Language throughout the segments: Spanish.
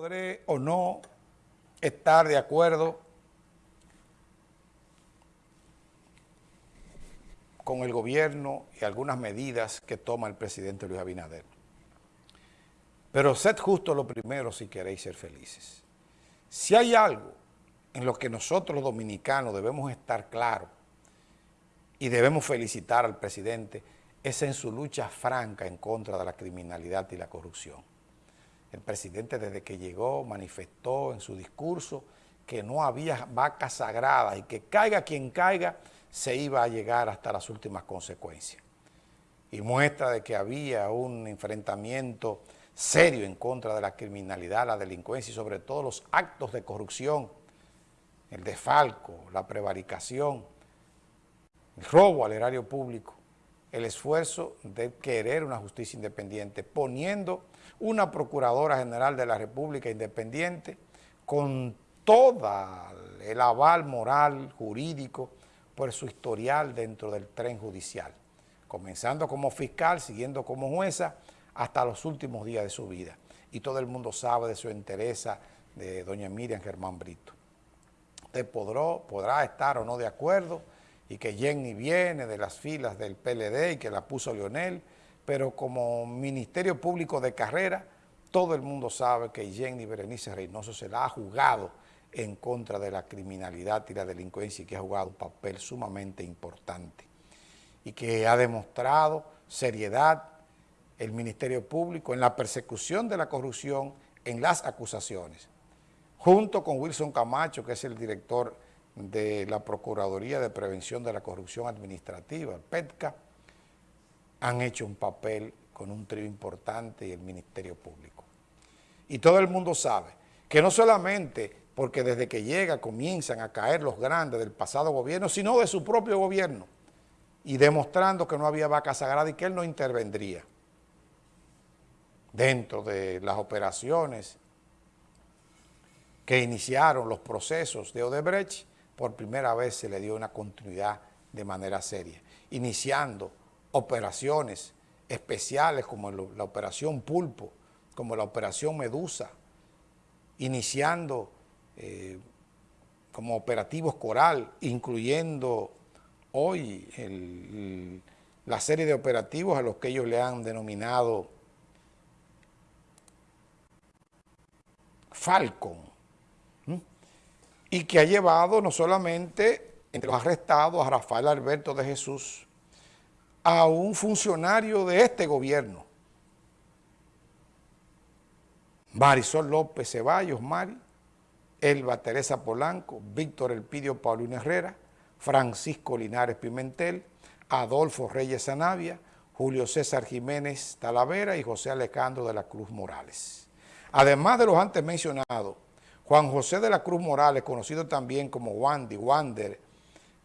Podré o no estar de acuerdo con el gobierno y algunas medidas que toma el presidente Luis Abinader. Pero sed justo lo primero si queréis ser felices. Si hay algo en lo que nosotros dominicanos debemos estar claros y debemos felicitar al presidente, es en su lucha franca en contra de la criminalidad y la corrupción. El presidente desde que llegó manifestó en su discurso que no había vacas sagradas y que caiga quien caiga, se iba a llegar hasta las últimas consecuencias. Y muestra de que había un enfrentamiento serio en contra de la criminalidad, la delincuencia y sobre todo los actos de corrupción, el desfalco, la prevaricación, el robo al erario público, el esfuerzo de querer una justicia independiente, poniendo una Procuradora General de la República independiente con todo el aval moral, jurídico, por su historial dentro del tren judicial, comenzando como fiscal, siguiendo como jueza, hasta los últimos días de su vida. Y todo el mundo sabe de su interés de doña Miriam Germán Brito. Usted podrá, podrá estar o no de acuerdo y que Jenny viene de las filas del PLD y que la puso Leonel, pero como Ministerio Público de Carrera, todo el mundo sabe que Jenny Berenice Reynoso se la ha jugado en contra de la criminalidad y la delincuencia y que ha jugado un papel sumamente importante y que ha demostrado seriedad el Ministerio Público en la persecución de la corrupción en las acusaciones, junto con Wilson Camacho, que es el director de la Procuraduría de Prevención de la Corrupción Administrativa, el PETCA, han hecho un papel con un trío importante y el Ministerio Público. Y todo el mundo sabe que no solamente porque desde que llega comienzan a caer los grandes del pasado gobierno, sino de su propio gobierno, y demostrando que no había vaca sagrada y que él no intervendría dentro de las operaciones que iniciaron los procesos de Odebrecht, por primera vez se le dio una continuidad de manera seria, iniciando operaciones especiales como la operación Pulpo, como la operación Medusa, iniciando eh, como operativos coral, incluyendo hoy la serie de operativos a los que ellos le han denominado Falcon, y que ha llevado no solamente entre los arrestados a Rafael Alberto de Jesús, a un funcionario de este gobierno, Marisol López Ceballos, Mari, Elba Teresa Polanco, Víctor Elpidio Paulino Herrera, Francisco Linares Pimentel, Adolfo Reyes Zanavia, Julio César Jiménez Talavera y José Alejandro de la Cruz Morales. Además de los antes mencionados, Juan José de la Cruz Morales, conocido también como Wandy, Wander,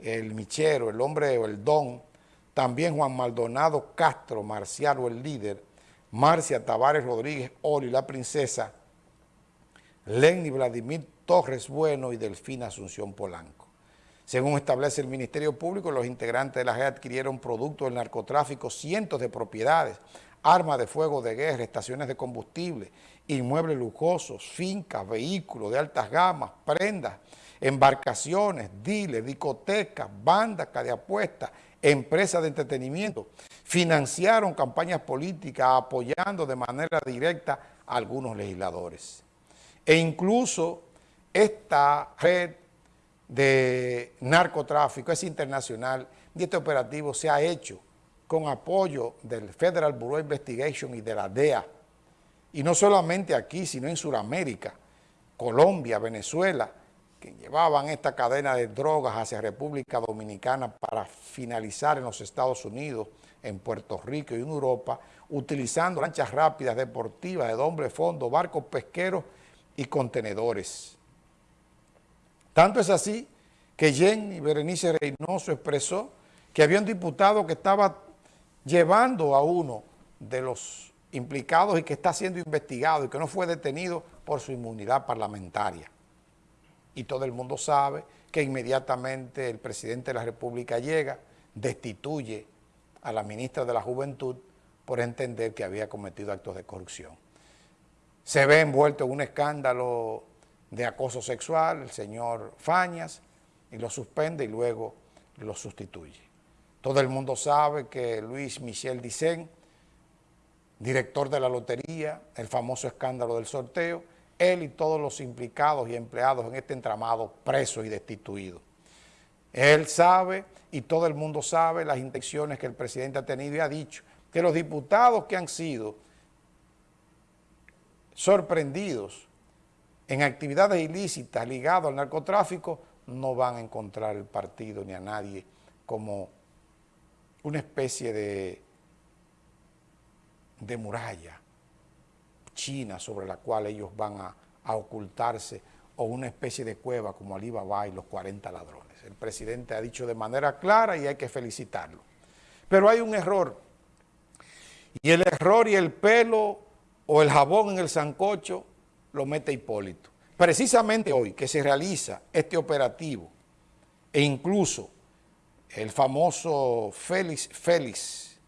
el Michero, el hombre o el don, también Juan Maldonado Castro, Marcial o el líder, Marcia Tavares Rodríguez, Oli, la princesa, Lenny Vladimir Torres Bueno y Delfina Asunción Polanco. Según establece el Ministerio Público, los integrantes de la red adquirieron productos del narcotráfico, cientos de propiedades, armas de fuego de guerra, estaciones de combustible, inmuebles lujosos, fincas, vehículos de altas gamas, prendas, embarcaciones, diles, discotecas, bandas de apuestas, empresas de entretenimiento, financiaron campañas políticas apoyando de manera directa a algunos legisladores. E incluso esta red de narcotráfico es internacional y este operativo se ha hecho con apoyo del Federal Bureau of Investigation y de la DEA. Y no solamente aquí, sino en Sudamérica, Colombia, Venezuela, que llevaban esta cadena de drogas hacia República Dominicana para finalizar en los Estados Unidos, en Puerto Rico y en Europa, utilizando lanchas rápidas deportivas de doble fondo, barcos pesqueros y contenedores. Tanto es así que Jenny Berenice Reynoso expresó que había un diputado que estaba llevando a uno de los implicados y que está siendo investigado y que no fue detenido por su inmunidad parlamentaria. Y todo el mundo sabe que inmediatamente el presidente de la República llega, destituye a la ministra de la Juventud por entender que había cometido actos de corrupción. se ve envuelto en un escándalo de acoso sexual, el señor Fañas, y lo suspende y luego lo sustituye. Todo el mundo sabe que Luis Michel Dicen, director de la lotería, el famoso escándalo del sorteo, él y todos los implicados y empleados en este entramado presos y destituidos. Él sabe y todo el mundo sabe las intenciones que el presidente ha tenido y ha dicho que los diputados que han sido sorprendidos en actividades ilícitas ligadas al narcotráfico no van a encontrar el partido ni a nadie como una especie de, de muralla china sobre la cual ellos van a, a ocultarse o una especie de cueva como Alibaba y los 40 ladrones. El presidente ha dicho de manera clara y hay que felicitarlo. Pero hay un error, y el error y el pelo o el jabón en el sancocho lo mete Hipólito. Precisamente hoy que se realiza este operativo e incluso el famoso Félix Félix,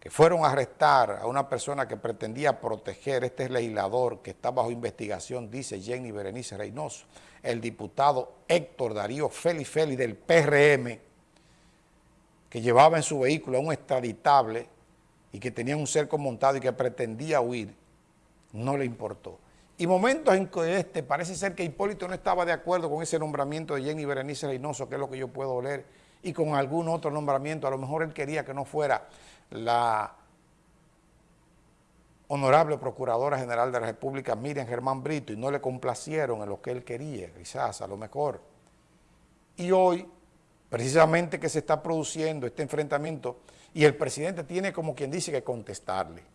que fueron a arrestar a una persona que pretendía proteger, este legislador que está bajo investigación, dice Jenny Berenice Reynoso, el diputado Héctor Darío Félix Félix del PRM, que llevaba en su vehículo a un extraditable y que tenía un cerco montado y que pretendía huir, no le importó. Y momentos en que este, parece ser que Hipólito no estaba de acuerdo con ese nombramiento de Jenny Berenice Reynoso, que es lo que yo puedo leer, y con algún otro nombramiento, a lo mejor él quería que no fuera la honorable Procuradora General de la República, Miriam Germán Brito, y no le complacieron en lo que él quería, quizás, a lo mejor. Y hoy, precisamente que se está produciendo este enfrentamiento, y el presidente tiene como quien dice que contestarle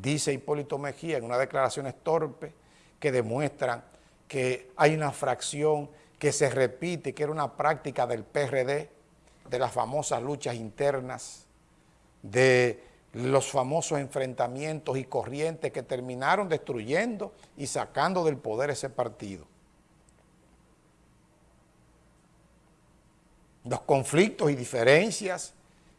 dice Hipólito Mejía en unas declaraciones torpes que demuestran que hay una fracción que se repite, que era una práctica del PRD, de las famosas luchas internas, de los famosos enfrentamientos y corrientes que terminaron destruyendo y sacando del poder ese partido. Los conflictos y diferencias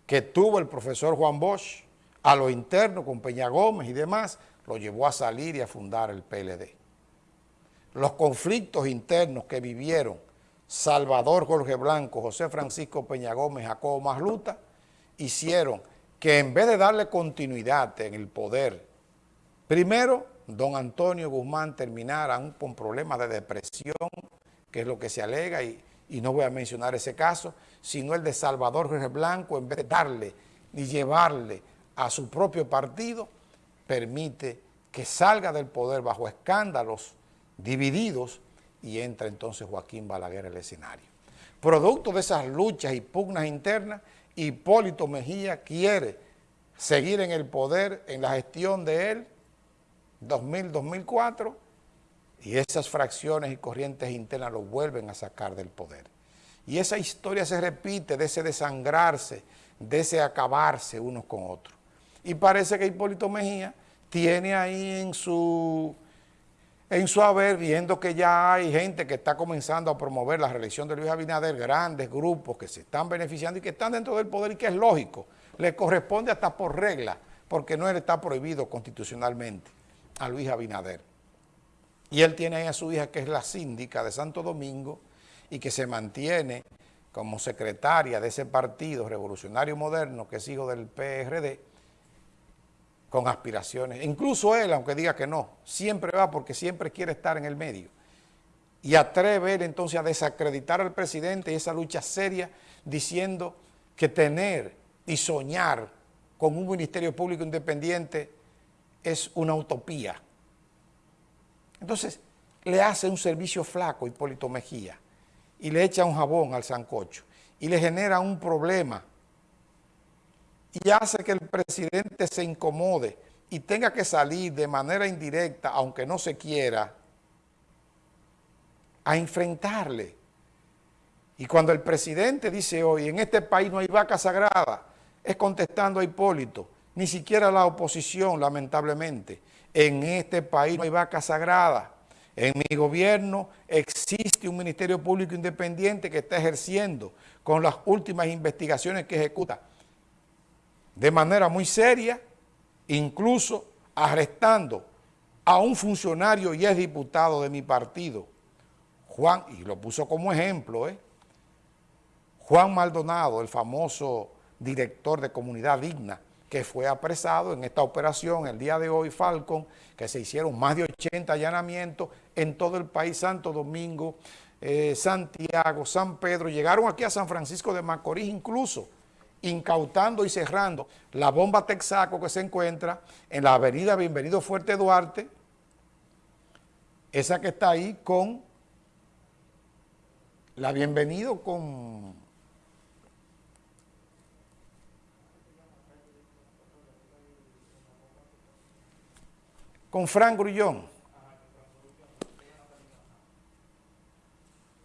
que tuvo el profesor Juan Bosch a lo interno con Peña Gómez y demás, lo llevó a salir y a fundar el PLD. Los conflictos internos que vivieron Salvador Jorge Blanco, José Francisco Peña Gómez, Jacobo Masluta, hicieron que en vez de darle continuidad en el poder, primero, don Antonio Guzmán terminara con problemas de depresión, que es lo que se alega, y, no voy a mencionar ese caso, sino el de Salvador Jorge Blanco, en vez de darle y llevarle a su propio partido, permite que salga del poder bajo escándalos divididos y entra entonces Joaquín Balaguer al escenario. Producto de esas luchas y pugnas internas, Hipólito Mejía quiere seguir en el poder en la gestión de él, 2000-2004, y esas fracciones y corrientes internas lo vuelven a sacar del poder. Y esa historia se repite de ese desangrarse, de ese acabarse unos con otros. Y parece que Hipólito Mejía tiene ahí en su, en su haber, viendo que ya hay gente que está comenzando a promover la reelección de Luis Abinader, grandes grupos que se están beneficiando y que están dentro del poder y que es lógico, le corresponde hasta por regla, porque no está prohibido constitucionalmente a Luis Abinader. Y él tiene ahí a su hija que es la síndica de Santo Domingo y que se mantiene como secretaria de ese partido revolucionario moderno que es hijo del PRD, con aspiraciones. Incluso él, aunque diga que no, siempre va porque siempre quiere estar en el medio. Y atreve él entonces a desacreditar al presidente y esa lucha seria diciendo que tener y soñar con un ministerio público independiente es una utopía. Entonces, le hace un servicio flaco Hipólito Mejía y le echa un jabón al sancocho y le genera un problema y hace que el presidente se incomode y tenga que salir de manera indirecta, aunque no se quiera, a enfrentarle. Y cuando el presidente dice hoy, en este país no hay vaca sagrada, es contestando a Hipólito, ni siquiera la oposición, lamentablemente. En este país no hay vaca sagrada. En mi gobierno existe un Ministerio Público Independiente que está ejerciendo con las últimas investigaciones que ejecuta de manera muy seria, incluso arrestando a un funcionario y es diputado de mi partido, Juan, y lo puso como ejemplo, ¿eh? Juan Maldonado, el famoso director de Comunidad Digna, que fue apresado en esta operación el día de hoy, Falcon, que se hicieron más de 80 allanamientos en todo el país, Santo Domingo, eh, Santiago, San Pedro, llegaron aquí a San Francisco de Macorís incluso, incautando y cerrando la bomba Texaco que se encuentra en la avenida Bienvenido Fuerte Duarte, esa que está ahí con la Bienvenido con con Frank Grullón.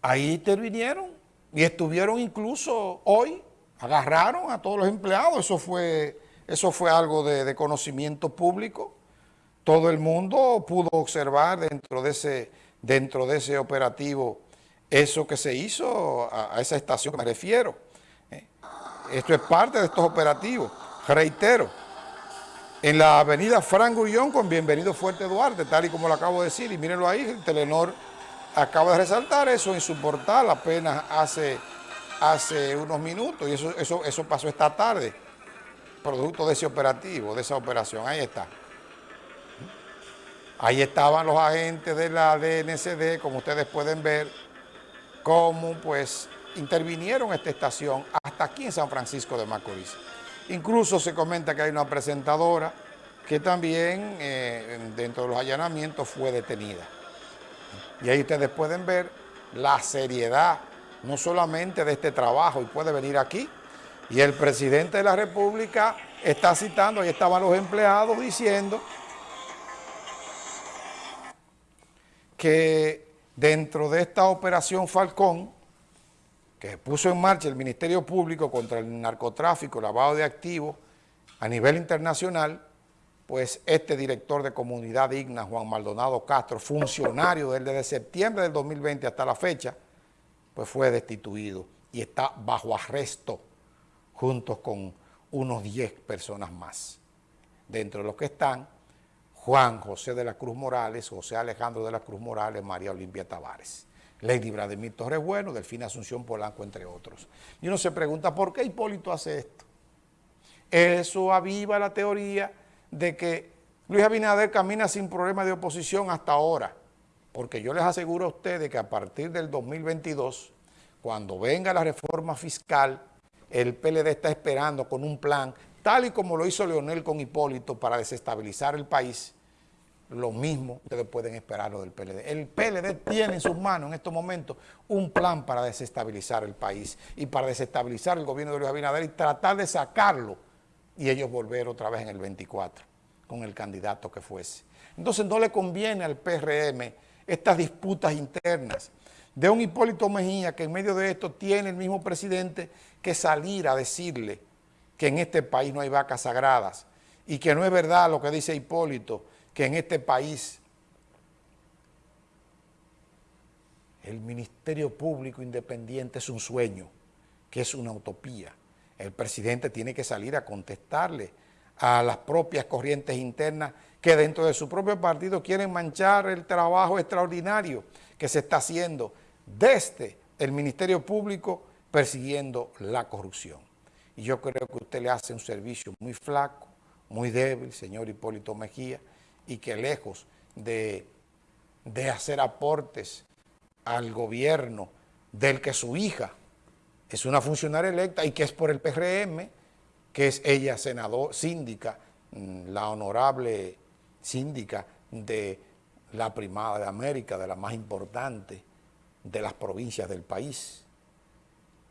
Ahí intervinieron y estuvieron incluso hoy, agarraron a todos los empleados, eso fue, eso fue algo de, conocimiento público. Todo el mundo pudo observar dentro de ese, dentro de ese operativo eso que se hizo a, esa estación que me refiero. Eh, esto es parte de estos operativos, reitero en la avenida Frank Gullón con Bienvenido Fuerte Duarte, tal y como lo acabo de decir, y mírenlo ahí, el Telenor acaba de resaltar eso en su portal apenas hace, hace unos minutos, y eso, eso, eso pasó esta tarde, producto de ese operativo, de esa operación, ahí está. Ahí estaban los agentes de la DNCD, como ustedes pueden ver, cómo pues intervinieron esta estación hasta aquí en San Francisco de Macorís. Incluso se comenta que hay una presentadora que también eh, dentro de los allanamientos fue detenida. Y ahí ustedes pueden ver la seriedad, no solamente de este trabajo, y puede venir aquí, y el presidente de la República está citando, ahí estaban los empleados diciendo que dentro de esta operación Falcón, que puso en marcha el Ministerio Público contra el narcotráfico, lavado de activos a nivel internacional, pues este director de Comunidad Digna, Juan Maldonado Castro, funcionario desde septiembre del 2020 hasta la fecha, pues fue destituido y está bajo arresto junto con unos 10 personas más. Dentro de los que están Juan José de la Cruz Morales, José Alejandro de la Cruz Morales, María Olimpia Tavares. Lady Vladimir Torrebueno, Delfina Asunción Polanco, entre otros. Y uno se pregunta, ¿por qué Hipólito hace esto? Eso aviva la teoría de que Luis Abinader camina sin problema de oposición hasta ahora, porque yo les aseguro a ustedes que a partir del 2022, cuando venga la reforma fiscal, el PLD está esperando con un plan, tal y como lo hizo Leonel con Hipólito para desestabilizar el país, lo mismo ustedes pueden esperarlo del PLD. El PLD tiene en sus manos en estos momentos un plan para desestabilizar el país y para desestabilizar el gobierno de Luis Abinader y tratar de sacarlo y ellos volver otra vez en el 24 con el candidato que fuese. Entonces no le conviene al PRM estas disputas internas de un Hipólito Mejía que en medio de esto tiene el mismo presidente que salir a decirle que en este país no hay vacas sagradas y que no es verdad lo que dice Hipólito, que en este país el Ministerio Público Independiente es un sueño, que es una utopía. El presidente tiene que salir a contestarle a las propias corrientes internas que dentro de su propio partido quieren manchar el trabajo extraordinario que se está haciendo desde el Ministerio Público persiguiendo la corrupción. Y yo creo que usted le hace un servicio muy flaco, muy débil, señor Hipólito Mejía, y que lejos de, hacer aportes al gobierno del que su hija es una funcionaria electa y que es por el PRM, que es ella senador, síndica, mm, la honorable síndica de la primada de América, de la más importante de las provincias del país.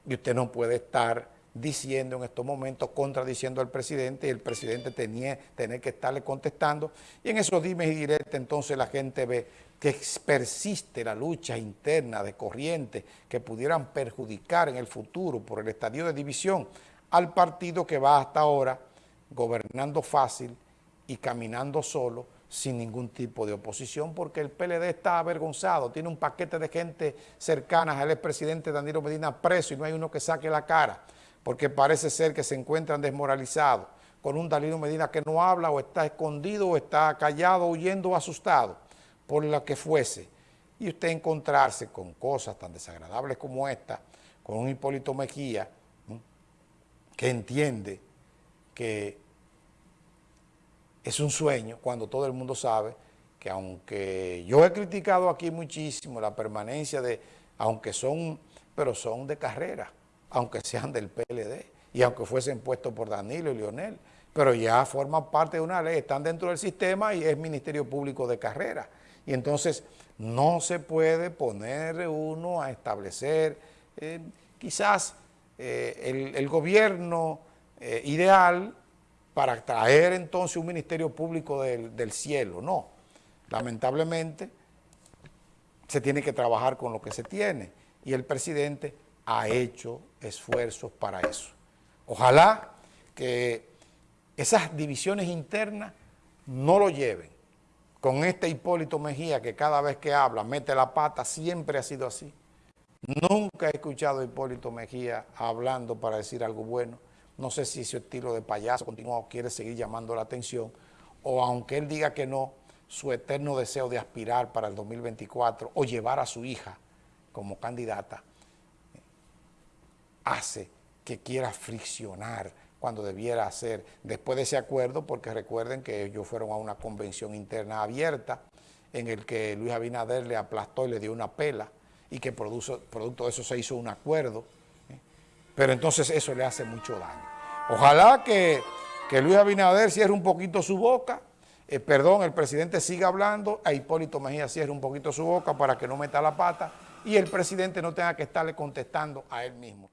Y usted no puede estar diciendo en estos momentos, contradiciendo al presidente y el presidente tenía tener que estarle contestando y en esos dimes y directos entonces la gente ve que persiste la lucha interna de corrientes que pudieran perjudicar en el futuro por el estadio de división al partido que va hasta ahora gobernando fácil y caminando solo sin ningún tipo de oposición, porque el PLD está avergonzado, tiene un paquete de gente cercana. Al expresidente Danilo Medina preso y no hay uno que saque la cara porque parece ser que se encuentran desmoralizados con un Danilo Medina que no habla o está escondido o está callado, huyendo o asustado por lo que fuese. Y usted encontrarse con cosas tan desagradables como esta, con un Hipólito Mejía, que entiende que es un sueño cuando todo el mundo sabe que aunque yo he criticado aquí muchísimo la permanencia de, aunque son, pero son de carrera, aunque sean del PLD y aunque fuesen puestos por Danilo y Leonel, pero ya forman parte de una ley, están dentro del sistema y es Ministerio Público de Carrera. Y entonces no se puede poner uno a establecer, eh, quizás eh, el, gobierno eh, ideal para traer entonces un Ministerio Público del, cielo, no. Lamentablemente se tiene que trabajar con lo que se tiene y el presidente ha hecho esfuerzos para eso. Ojalá que esas divisiones internas no lo lleven. Con este Hipólito Mejía que cada vez que habla mete la pata, siempre ha sido así. Nunca he escuchado a Hipólito Mejía hablando para decir algo bueno. No sé si su estilo de payaso continuo quiere seguir llamando la atención o aunque él diga que no, su eterno deseo de aspirar para el 2024 o llevar a su hija como candidata hace que quiera friccionar cuando debiera hacer después de ese acuerdo, porque recuerden que ellos fueron a una convención interna abierta en el que Luis Abinader le aplastó y le dio una pela y que producto de eso se hizo un acuerdo, ¿eh? Pero entonces eso le hace mucho daño. Ojalá que, que Luis Abinader cierre un poquito su boca, eh, perdón, el presidente siga hablando, a Hipólito Mejía cierre un poquito su boca para que no meta la pata y el presidente no tenga que estarle contestando a él mismo.